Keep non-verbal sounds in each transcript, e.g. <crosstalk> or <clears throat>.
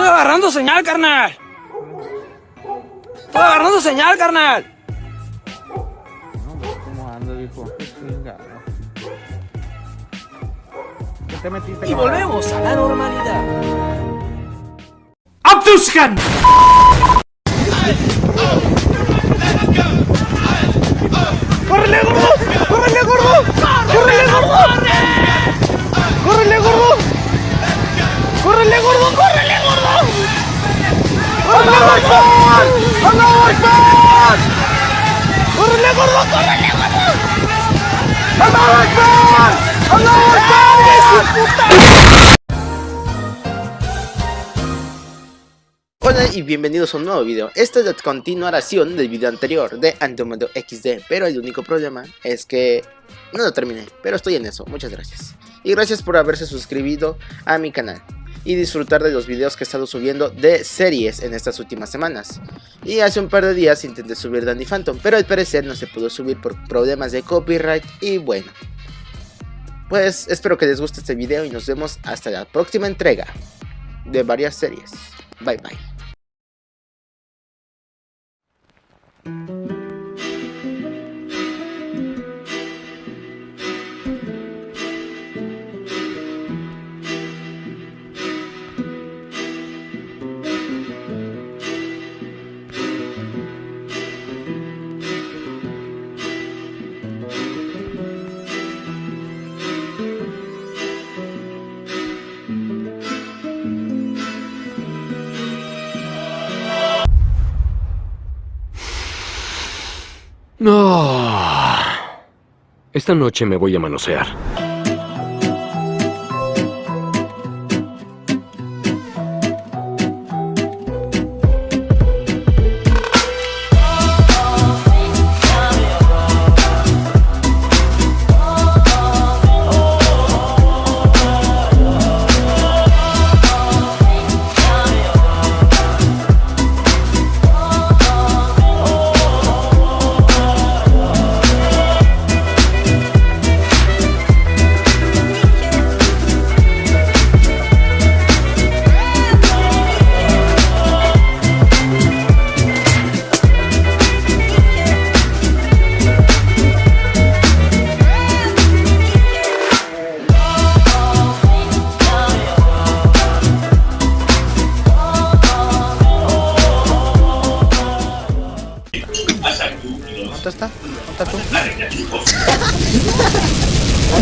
Estoy agarrando señal, carnal. Estoy agarrando señal, carnal. ¿Cómo ando, viejo? ¿Qué te metiste, Y volvemos a la normalidad. ¡Abduskan! ¡Córrele, gordo! ¡Córrele, gordo! ¡Córrele, gordo! ¡Córrele, gordo! ¡Córrele, gordo! ¡Córrele, gordo! Hola y bienvenidos a un nuevo video. Esta es la continuación del video anterior de Andromeda XD, pero el único problema es que no lo terminé, pero estoy en eso, muchas gracias. Y gracias por haberse suscrito a mi canal y disfrutar de los videos que he estado subiendo de series en estas últimas semanas. Y hace un par de días intenté subir Danny Phantom, pero al parecer no se pudo subir por problemas de copyright y bueno. Pues espero que les guste este video y nos vemos hasta la próxima entrega de varias series. Bye bye. No. Esta noche me voy a manosear.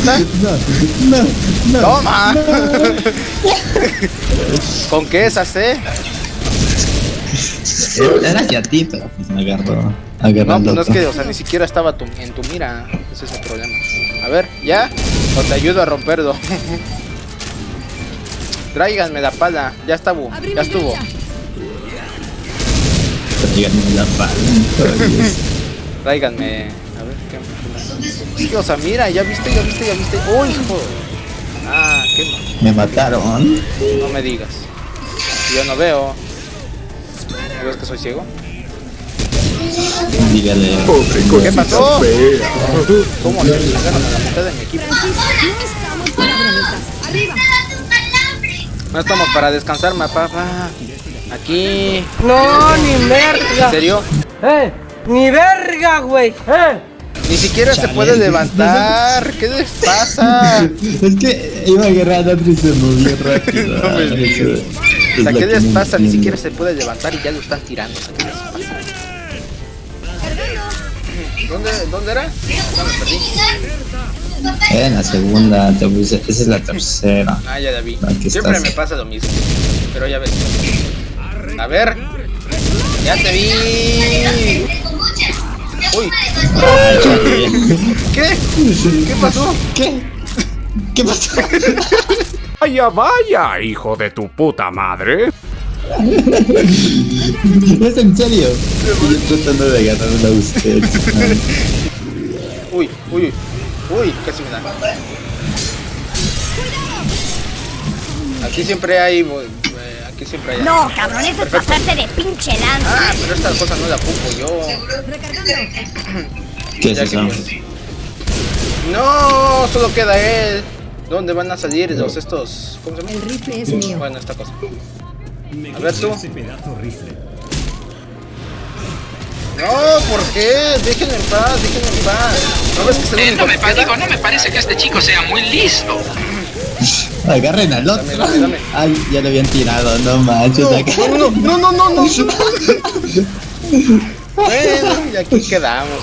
¿Dónde está? ¡Toma! <laughs> ¿Con qué esas, eh? Era hacia ti, pero pues me agarró. No, Agarrando. pues no es que, o sea, ni siquiera estaba tu- en tu mira. Ese es el problema. A ver, ¿ya? O te ayudo a romperlo. <laughs> Tráiganme la pala. Ya estuvo. Ya estuvo. la pala. <laughs> Tráiganme. Que, o sea, mira, ya viste, ya viste, ya viste. ¡Uy, hijo! Ah, qué mal. Me mataron. No me digas. Yo no veo. ¿No ves que soy ciego? Dígale. ¿Qué pasó? ¿Cómo le pegaron a la mitad de mi equipo? No estamos para descansar, ma papá. Aquí. No, ni ¿En verga. serio? Eh, ni verga, güey. Eh. Ni siquiera se puede levantar. ¿Qué les pasa? <laughs> Es que iba agarrando y se movió rápido. <laughs> No me digas. O sea, ¿qué les no pasa? Ni siquiera se puede levantar y ya lo están tirando. O sea, ¿qué les pasa? ¿Dónde, ¿Dónde era? Ya me perdí. Era en la segunda, te puse- esa es la tercera. Ah, ya la vi. Siempre estás. me pasa lo mismo. Pero ya ves. A ver. Ya te vi. Uy. ¿Qué? ¿Qué pasó? ¿Qué? ¿Qué pasó? Vaya, vaya, hijo de tu puta madre. ¿Es en serio? Estoy tratando de agarrarla a usted. Uy, uy, uy, casi me da. Aquí siempre hay. Aquí siempre hay. No, cabrón, eso es pasarte de pinche lanza. Ah, pero esta cosa no la ocupo yo. ¿Qué es eso? No, solo queda él. ¿Dónde van a salir los estos? ¿Cómo se llama? El rifle es mío. Bueno, esta cosa. A ver tú. No, ¿por qué? Déjenme en paz, déjenme en paz. ¿No ves que es el Eh, me no me parece que este chico sea muy listo. Agarren al otro. Dame, dame, dame. Ay, ya lo habían tirado, no manches. acá. No, no, no, no, no, no. <laughs> Bueno, y aquí quedamos.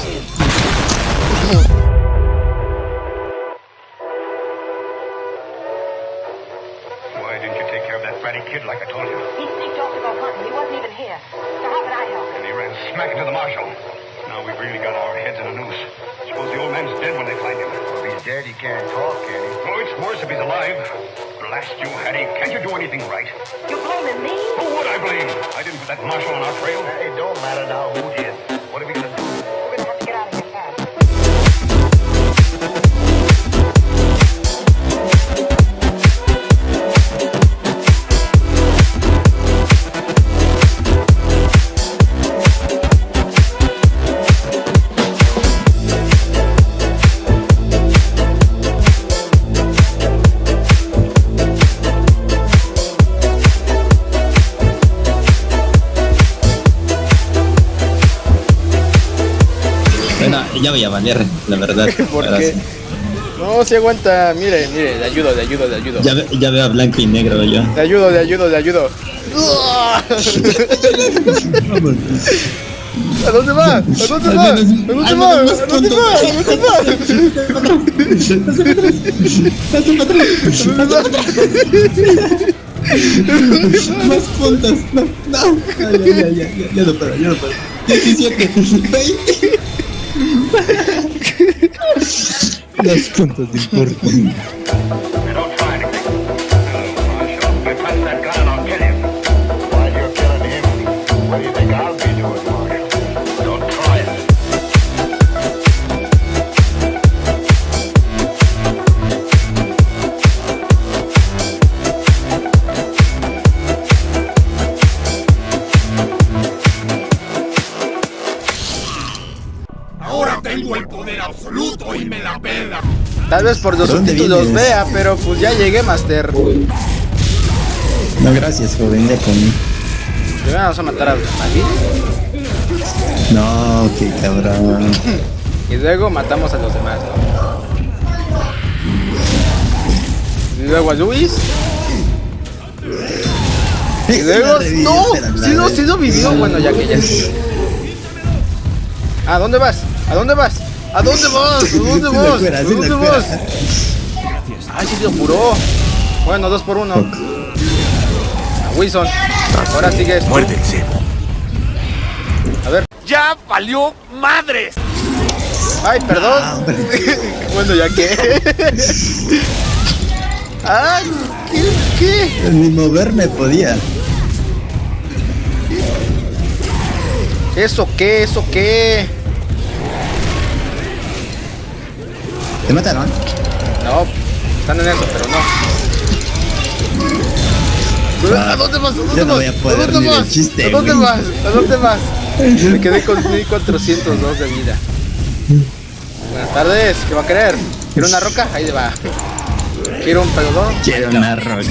La verdad. <laughs> ¿Por Ahora qué? sí. No, se aguanta. Mire, mire, le ayudo, le ayudo, le ayudo. Ya, ve- ya veo a blanco y negro yo. Le ayudo, le ayudo, le ayudo. <laughs> ¿A dónde va? ¿A dónde va? ¿A dónde va? ¿A dónde va? ¿A dónde va? Más puntos. No, no. Ya, ya, ya, ya, ya, ya no puedo, ya no puedo. 17, 20. Los puntos importan. And Tal vez por los ¿De dónde subtítulos vea, pero pues ya llegué, Master. No, gracias, joven, ya comí. Primero vamos a matar a David No, qué cabrón. <laughs> y luego matamos a los demás, ¿no? Y luego a Luis. Y luego. ¡No! Sí lo, sí lo vivió. Bueno, ya que ya. ¿A dónde vas? ¿A dónde vas? ¿A dónde vas? ¿A dónde vas? ¿A dónde vas? Ay, sí lo apuró. Bueno, dos por uno. A Wilson. Ahora sigues. tú. A ver. ¡Ya valió madres! Ay, perdón. <laughs> bueno, ya que. Ay, ¿qué? ¿Qué? Ni moverme podía. ¿Eso qué? ¿Eso qué? ¿Te mataron? No, están en eso, pero no. ¿A dónde vas? ¿A dónde Yo no vas? voy a poder ¿A dónde vas? chiste, ¿A dónde vas? ¿A dónde vas? Me quedé con 1402 de vida. Buenas tardes, ¿qué va a querer? ¿Quiere una roca? Ahí va. ¿Quiere un pelotón? Quiero una roca. <laughs>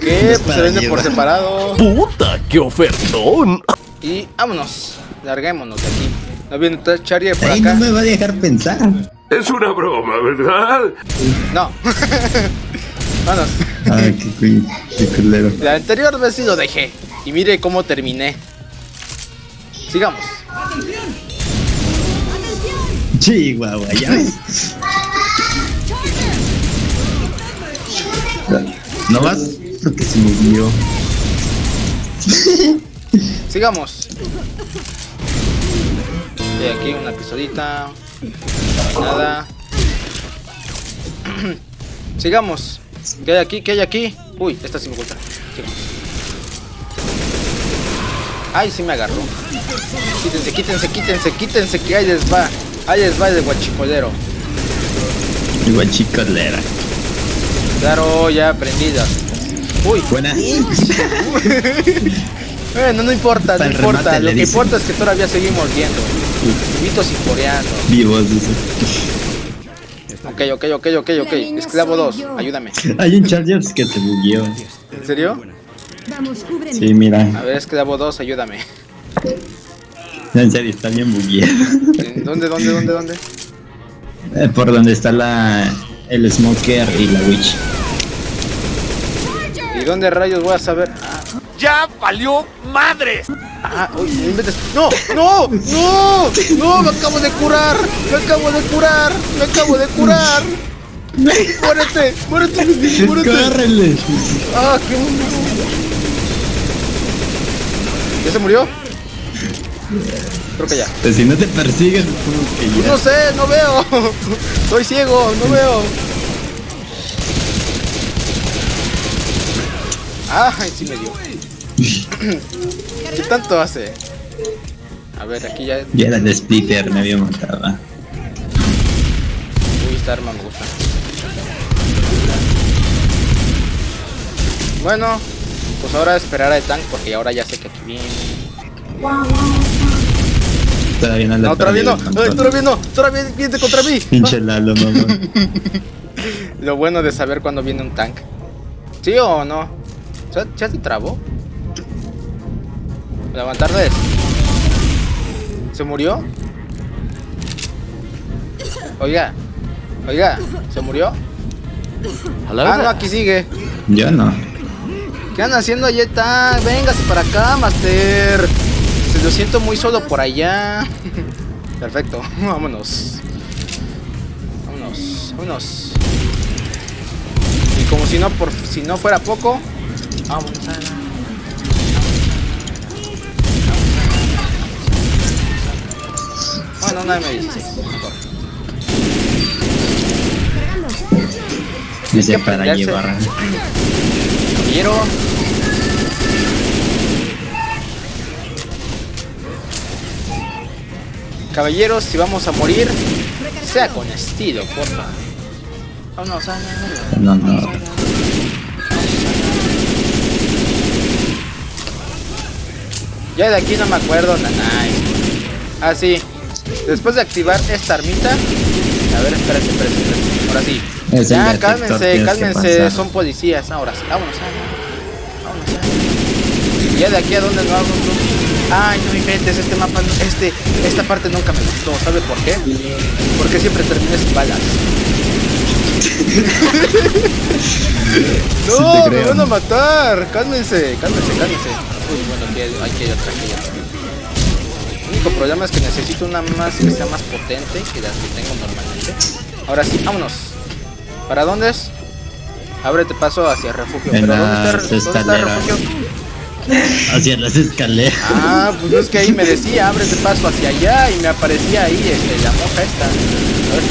¿Qué? Pues se vende por separado. ¡Puta, qué ofertón! Y vámonos. Larguémonos de aquí. ¿No viene Charlie por Ahí acá? no me va a dejar pensar. Es una broma, ¿verdad? No. <laughs> Vámonos. Ay, qué, qué culero. La anterior vez sí lo dejé. Y mire cómo terminé. Sigamos. Chihuahua, ya ves. ¿No vas? Porque se movió. Sigamos. Y aquí una pisodita. Nada. <clears throat> Sigamos. ¿Qué hay aquí? ¿Qué hay aquí? Uy, esta sí me gusta. Sigamos. Ay, sí me agarró. Quítense, quítense, quítense, quítense, que ahí les va. Ahí les va el de guachicolero. Igual chicolera. Claro, ya prendidas. Uy, Buena. <laughs> bueno, no importa, no importa. remate Lo que dicen. importa es que todavía seguimos viendo. Vitos y coreanos. Vivos, dice. Ok, ok, ok, ok, ok. Esclavo 2, ayúdame. Hay un Chargers que te bugueó. ¿En serio? Sí, mira. A ver, esclavo 2, ayúdame. En serio, está bien bugueado. ¿En ¿Dónde, dónde, dónde, dónde? Eh, Por donde está la el Smoker y la Witch. ¿Y dónde rayos voy a saber? ¡Ya valió madres! Ah, uy, no. ¡No! ¡No! ¡No! ¡Me acabo de curar! ¡Me acabo de curar! ¡Me acabo de curar! ¡Muérete! ¡Muérete! <laughs> ¡Muérete! ¡Córrele! ¡Ah, qué bueno! ¿Ya se murió? Creo que ya. Pues si no te que ya. no sé, no veo. Soy ciego, no veo. Ay, sí me dio. <laughs> ¿Qué tanto hace? A ver, aquí ya. Ya era el splitter, me había matado. Uy, esta arma me gusta. Bueno, pues ahora esperar al tank porque ahora ya sé que aquí viene. Todavía no No, todavía no, todavía no, todavía viene contra mí. Pinche Lalo, mamá. <laughs> Lo bueno de saber cuándo viene un tank. ¿Sí o no? ¿Ya, ya te trabó? Levantarles. ¿Se murió? Oiga. Oiga, ¿se murió? Ah, no, aquí sigue. Yo no. ¿Qué andan haciendo allá tank? Véngase para acá, Master. Se lo siento muy solo por allá. <laughs> Perfecto, <laughs> vámonos. Vámonos, vámonos. Y como si no por si no fuera poco, vámonos la- Bueno, nadie me dice. Dice para llevar. Caballero. Caballeros, si vamos a morir, sea con estilo, porfa. Vámonos a la- No, no. Ya de aquí no me acuerdo, nanay. Ah, sí. Después de activar esta armita. A ver, espérense, espérense, espérense. Ahora sí. Es el ya, cálmense, cálmense. Son policías. Ahora sí. Vámonos, ah, vámonos. ah. Ya de aquí a donde no hago Ay, no inventes, este mapa, no- este, esta parte nunca me gustó. ¿Sabe por qué? Porque siempre terminé sin balas. No, me van a matar. Cálmense, cálmense, cálmense. Uy, bueno, aquí hay, aquí hay otra, aquí hay otra. El único problema es que necesito una más que sea más potente que las que tengo normalmente. Ahora sí, vámonos. ¿Para dónde es? Ábrete paso hacia el refugio. En ¿Pero dónde está, las dónde está el escaleras. refugio? Hacia las escaleras. Ah, pues es que ahí me decía, ábrete paso hacia allá y me aparecía ahí este, la moja esta. A ver.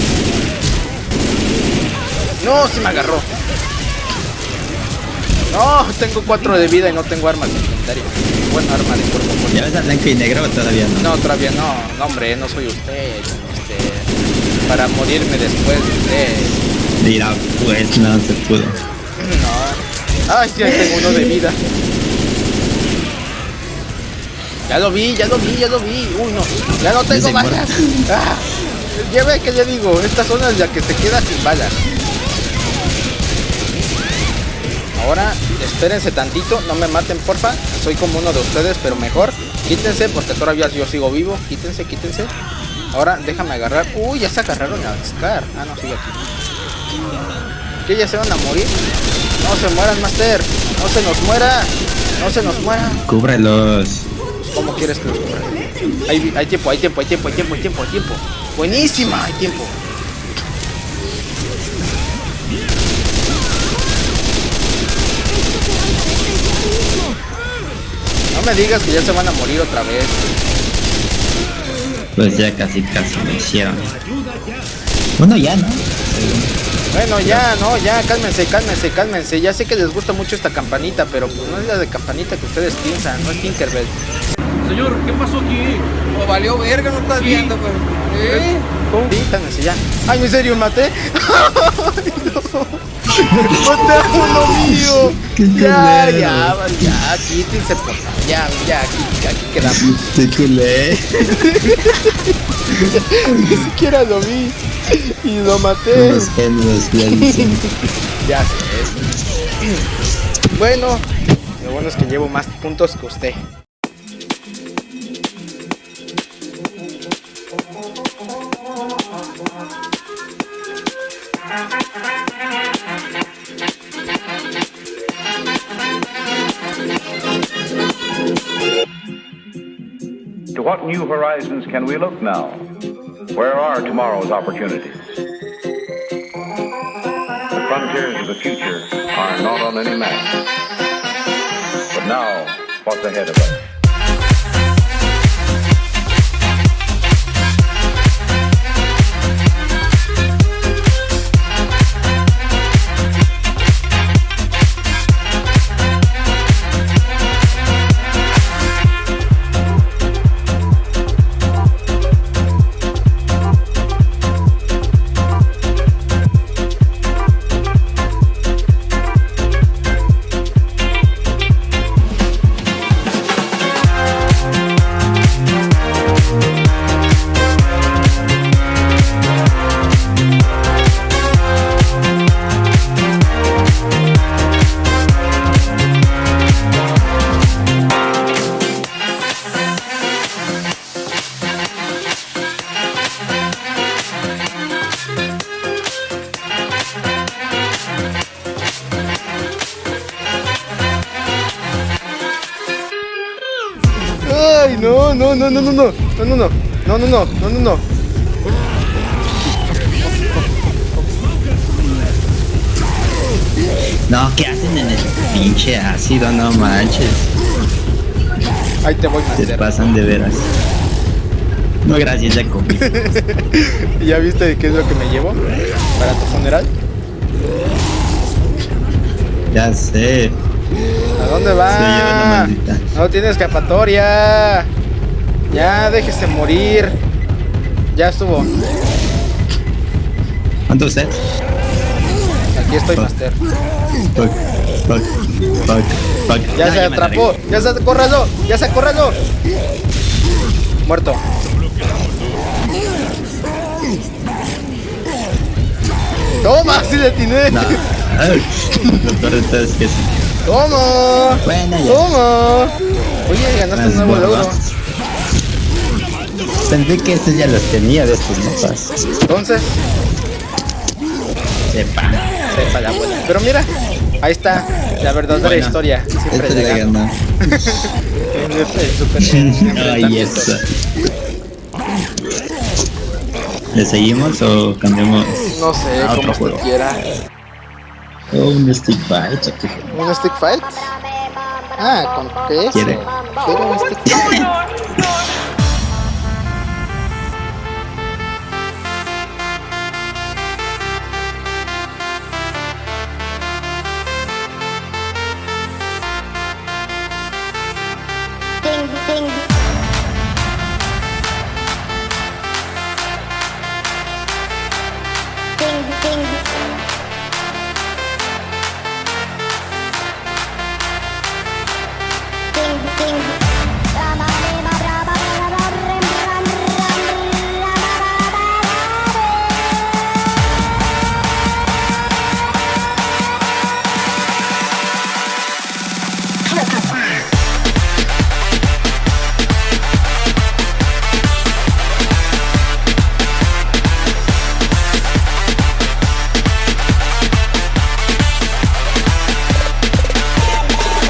No, sí me agarró. No, tengo cuatro de vida y no tengo armas de inventario. Bueno, arma de cuerpo cuerpo. ¿Ya ves a blanco y negro todavía no? No, todavía no. No, hombre, no soy usted. Este, para morirme después de usted. Mira, pues no se pudo. No. Ay, ahí tengo uno de vida. Ya lo vi, ya lo vi, ya lo vi. Uy, no. Ya no tengo balas. <laughs> Ah, ya ve que le digo, esta zona es la que se queda sin balas. Ahora, espérense tantito, no me maten, porfa. Soy como uno de ustedes, pero mejor. Quítense, porque todavía yo sigo vivo. Quítense, quítense. Ahora, déjame agarrar. Uy, ya se agarraron a Scar. Ah, no, sigue aquí. ¿Qué ya se van a morir? No se mueran, Master. No se nos muera. No se nos muera. Cúbrelos. ¿Cómo quieres que los cubra? Hay, hay tiempo, hay tiempo, hay tiempo, hay tiempo, hay tiempo, hay tiempo. Buenísima, hay tiempo. No me digas que ya se van a morir otra vez. Pues ya casi casi lo hicieron. Bueno, ya, ¿no? Bueno, ya, no, ya, cálmense, cálmense, cálmense. Ya sé que les gusta mucho esta campanita, pero pues no es la de campanita que ustedes piensan, no es Tinkerbell. Señor, ¿qué pasó aquí? O valió verga, no estás viendo, pues. ¿Eh? Sí, cálmense ya. Ay, ¿en serio maté? <laughs> Ay, no. ¡Otra uno mío! Qué Ya, ya, va, ya, quítense por favor. Ya, ya, aquí, aquí quedamos. Te culé. <laughs> Ni siquiera lo vi. Y lo maté. Unos genios, ya dicen. <laughs> Ya sé. Bueno, lo bueno es que llevo más puntos que usted. What new horizons can we look now? Where are tomorrow's opportunities? The frontiers of the future are not on any map. But now, what's ahead of us? no. No, no, no, no, no, no. No, ¿qué hacen en el pinche ácido? No manches. Ahí te voy, Se pasan de veras. No, gracias, ya comí. <laughs> ¿Ya viste qué es lo que me llevo para tu funeral? Ya sé. ¿A dónde va? No tiene escapatoria. Ya, déjese morir. Ya estuvo. ¿Cuánto usted? Aquí estoy, Master. Fuck, fuck, fuck, fuck. Ya No, se me atrapó. Ya se corralo. Ya se corralo. Muerto. Toma, sí le atiné. No. <laughs> Lo peor de todo es que sí. Toma. Bueno, ya. Toma. Oye, ganaste un nuevo logro. Pensé que estos ya los tenía de estos mapas. Entonces, Sepa. sepa la abuela. Pero mira, ahí está la verdadera Bueno, historia. Siempre Esta le <laughs> super <laughs> Ay, eso. ¿Le seguimos o cambiamos No sé, a otro juego? quiera. O un stick fight? ¿Un stick fight? Ah, ¿con qué? ¿Quiere? Quiero un stick fight.